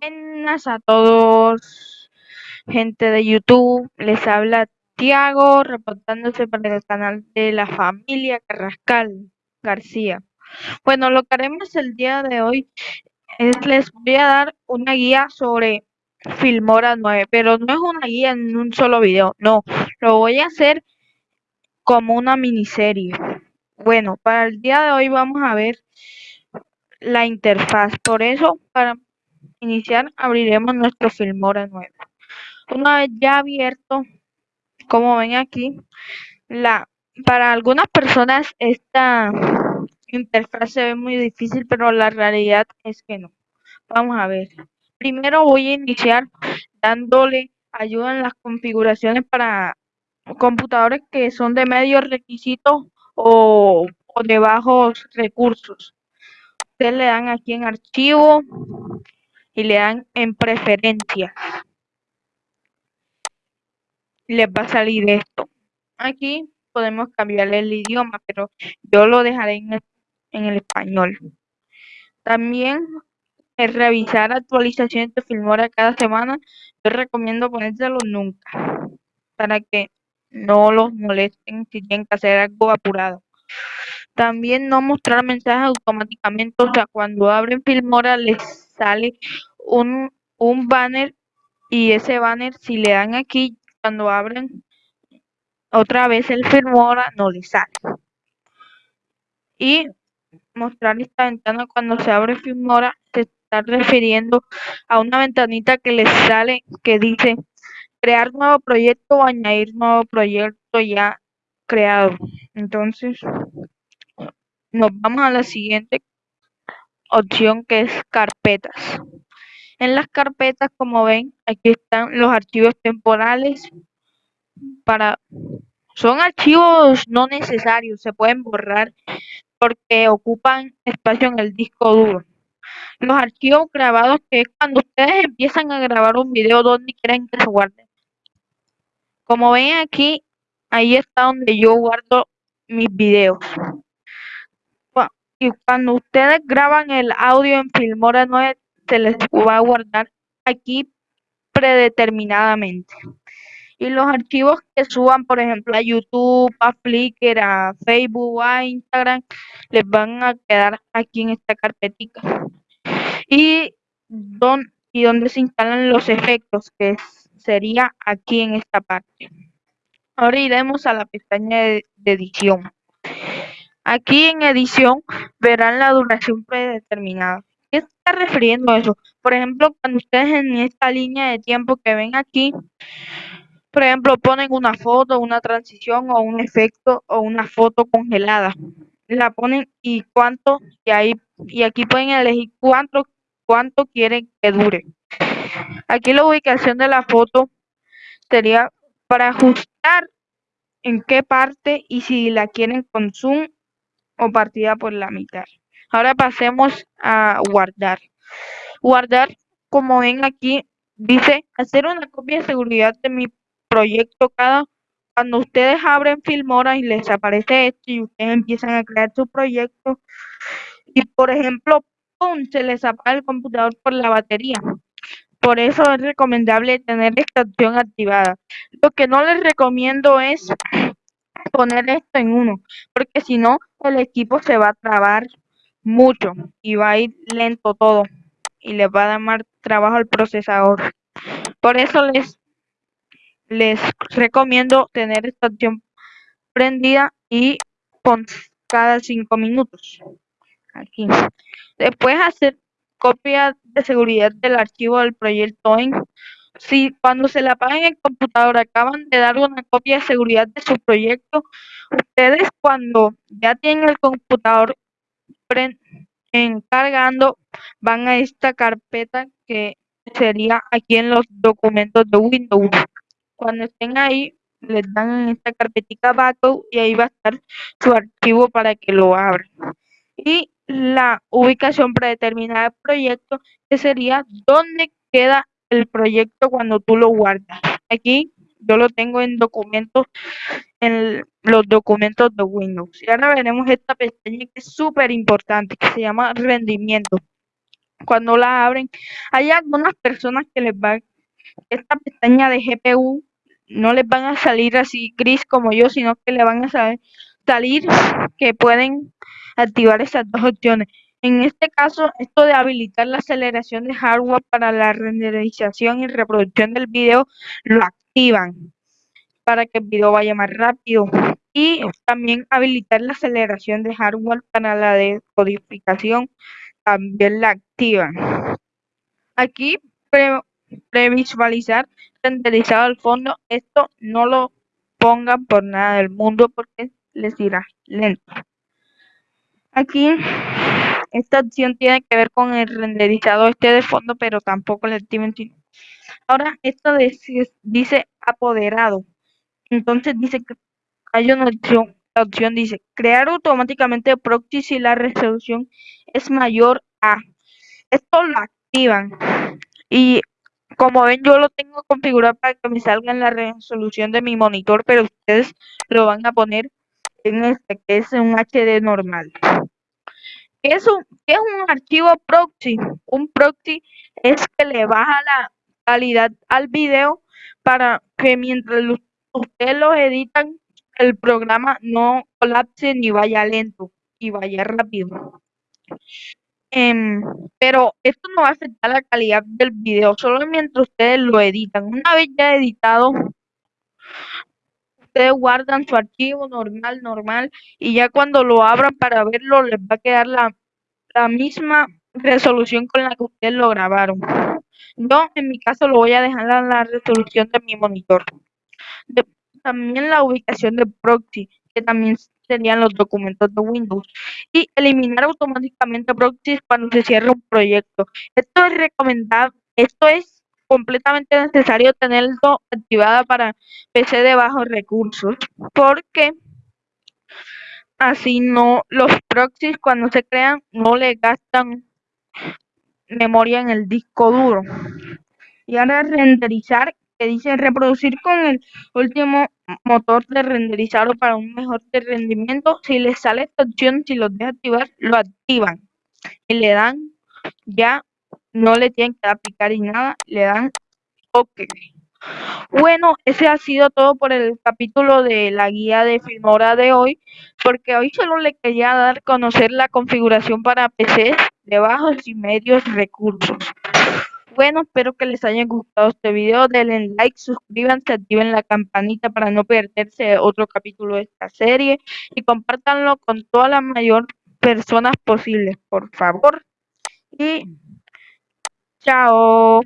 Buenas a todos, gente de YouTube. Les habla Tiago, reportándose para el canal de la familia Carrascal García. Bueno, lo que haremos el día de hoy es les voy a dar una guía sobre Filmora 9, pero no es una guía en un solo video, no, lo voy a hacer como una miniserie. Bueno, para el día de hoy vamos a ver la interfaz, por eso para iniciar abriremos nuestro Filmora nuevo. Una vez ya abierto, como ven aquí, la para algunas personas esta interfaz se ve muy difícil, pero la realidad es que no. Vamos a ver. Primero voy a iniciar dándole ayuda en las configuraciones para computadores que son de medios requisitos o, o de bajos recursos. Ustedes le dan aquí en archivo y le dan en preferencias. Les va a salir esto. Aquí podemos cambiarle el idioma, pero yo lo dejaré en el, español. También es revisar actualizaciones de Filmora cada semana. Yo recomiendo ponérselo nunca, para que no los molesten si tienen que hacer algo apurado. También no mostrar mensajes automáticamente, o sea, cuando abren Filmora les sale un, un banner y ese banner si le dan aquí cuando abren otra vez el Filmora no le sale. Y mostrar esta ventana cuando se abre Filmora se está refiriendo a una ventanita que les sale que dice crear nuevo proyecto o añadir nuevo proyecto ya creado entonces nos vamos a la siguiente opción que es carpetas en las carpetas, como ven, aquí están los archivos temporales para son archivos no necesarios, se pueden borrar porque ocupan espacio en el disco duro. Los archivos grabados, que es cuando ustedes empiezan a grabar un video donde quieren que se guarde. Como ven aquí, ahí está donde yo guardo mis videos. Y cuando ustedes graban el audio en Filmora 9, se les va a guardar aquí predeterminadamente. Y los archivos que suban, por ejemplo, a YouTube, a Flickr, a Facebook, a Instagram, les van a quedar aquí en esta carpetita. Y, don, y donde se instalan los efectos, que sería aquí en esta parte. Ahora iremos a la pestaña de edición. Aquí en edición verán la duración predeterminada qué está refiriendo eso? Por ejemplo, cuando ustedes en esta línea de tiempo que ven aquí, por ejemplo, ponen una foto, una transición o un efecto o una foto congelada. La ponen y cuánto, y ahí, y aquí pueden elegir cuánto, cuánto quieren que dure. Aquí la ubicación de la foto sería para ajustar en qué parte y si la quieren con zoom o partida por la mitad. Ahora pasemos a guardar. Guardar, como ven aquí, dice hacer una copia de seguridad de mi proyecto cada cuando ustedes abren Filmora y les aparece esto y ustedes empiezan a crear su proyecto y por ejemplo ¡pum! se les apaga el computador por la batería. Por eso es recomendable tener esta opción activada. Lo que no les recomiendo es poner esto en uno, porque si no el equipo se va a trabar mucho y va a ir lento todo y le va a dar más trabajo al procesador. Por eso les, les recomiendo tener esta opción prendida y con cada cinco minutos. Aquí. Después hacer copia de seguridad del archivo del proyecto en si cuando se le apaga en el computador acaban de dar una copia de seguridad de su proyecto, ustedes cuando ya tienen el computador encargando van a esta carpeta que sería aquí en los documentos de Windows. Cuando estén ahí, les dan en esta carpetita backup y ahí va a estar su archivo para que lo abran. Y la ubicación predeterminada del proyecto, que sería dónde queda el proyecto cuando tú lo guardas. Aquí yo lo tengo en documentos, en los documentos de Windows. Y ahora veremos esta pestaña que es súper importante, que se llama rendimiento. cuando la abren, hay algunas personas que les va esta pestaña de GPU no les van a salir así gris como yo, sino que le van a salir que pueden activar esas dos opciones. En este caso, esto de habilitar la aceleración de hardware para la renderización y reproducción del video, lo activan para que el video vaya más rápido. Y también habilitar la aceleración de hardware para la decodificación, también la activan. Aquí previsualizar renderizado al fondo, esto no lo pongan por nada del mundo porque les irá lento. Aquí esta opción tiene que ver con el renderizado este de fondo, pero tampoco le activen. Ahora esto dice apoderado. Entonces dice que hay una opción, la opción dice crear automáticamente proxy si la resolución es mayor a. Esto lo activan y como ven, yo lo tengo configurado para que me salga en la resolución de mi monitor, pero ustedes lo van a poner en este, que es un HD normal. ¿Qué es un, es un archivo proxy? Un proxy es que le baja la calidad al video para que mientras ustedes lo editan, el programa no colapse ni vaya lento y vaya rápido. Em, pero esto no va a afectar la calidad del video, solo mientras ustedes lo editan. Una vez ya editado, ustedes guardan su archivo normal, normal, y ya cuando lo abran para verlo, les va a quedar la, la misma resolución con la que ustedes lo grabaron. Yo, en mi caso, lo voy a dejar en la resolución de mi monitor. también la ubicación de proxy, que también serían los documentos de Windows y eliminar automáticamente proxies cuando se cierre un proyecto. Esto es recomendable, esto es completamente necesario tenerlo activada para PC de bajos recursos porque así no los proxies cuando se crean no le gastan memoria en el disco duro. Y ahora renderizar que dice reproducir con el último motor de renderizado para un mejor rendimiento. Si les sale esta opción, si los deja activar, lo activan y le dan ya, no le tienen que aplicar y nada, le dan OK. Bueno, ese ha sido todo por el capítulo de la guía de Filmora de hoy, porque hoy solo le quería dar conocer la configuración para PCs de bajos y medios recursos. Bueno, espero que les haya gustado este video. Denle like, suscríbanse, activen la campanita para no perderse otro capítulo de esta serie y compártanlo con todas las mayor personas posibles, por favor. Y 下哦